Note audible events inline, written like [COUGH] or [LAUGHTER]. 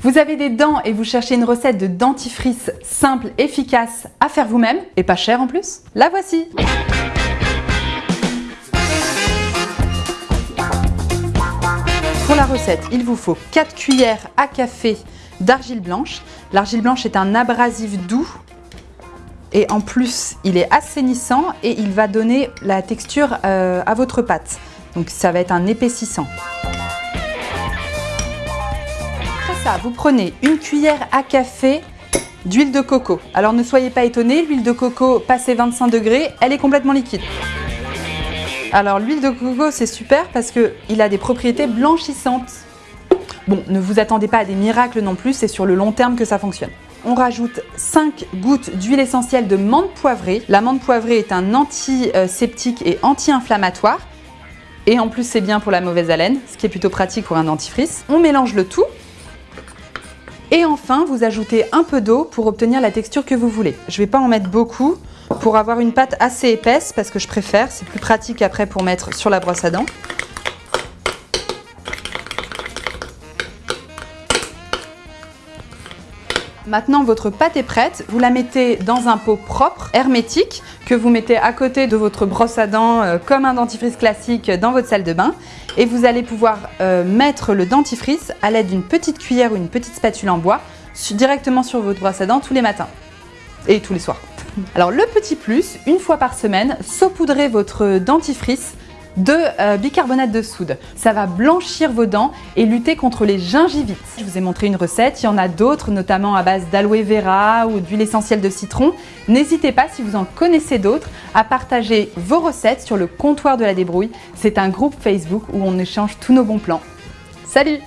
Vous avez des dents et vous cherchez une recette de dentifrice simple, efficace à faire vous-même et pas cher en plus La voici Pour la recette, il vous faut 4 cuillères à café d'argile blanche. L'argile blanche est un abrasif doux et en plus il est assainissant et il va donner la texture euh, à votre pâte. Donc ça va être un épaississant. Vous prenez une cuillère à café d'huile de coco. Alors ne soyez pas étonnés, l'huile de coco passé 25 degrés, elle est complètement liquide. Alors l'huile de coco c'est super parce qu'il a des propriétés blanchissantes. Bon, ne vous attendez pas à des miracles non plus, c'est sur le long terme que ça fonctionne. On rajoute 5 gouttes d'huile essentielle de menthe poivrée. La menthe poivrée est un antiseptique et anti-inflammatoire. Et en plus, c'est bien pour la mauvaise haleine, ce qui est plutôt pratique pour un dentifrice. On mélange le tout. Et enfin, vous ajoutez un peu d'eau pour obtenir la texture que vous voulez. Je ne vais pas en mettre beaucoup pour avoir une pâte assez épaisse parce que je préfère, c'est plus pratique après pour mettre sur la brosse à dents. Maintenant, votre pâte est prête. Vous la mettez dans un pot propre, hermétique, que vous mettez à côté de votre brosse à dents euh, comme un dentifrice classique dans votre salle de bain. Et vous allez pouvoir euh, mettre le dentifrice à l'aide d'une petite cuillère ou une petite spatule en bois directement sur votre brosse à dents tous les matins et tous les soirs. [LAUGHS] Alors le petit plus, une fois par semaine, saupoudrez votre dentifrice de euh, bicarbonate de soude. Ça va blanchir vos dents et lutter contre les gingivites. Je vous ai montré une recette, il y en a d'autres, notamment à base d'aloe vera ou d'huile essentielle de citron. N'hésitez pas, si vous en connaissez d'autres, à partager vos recettes sur le comptoir de la débrouille. C'est un groupe Facebook où on échange tous nos bons plans. Salut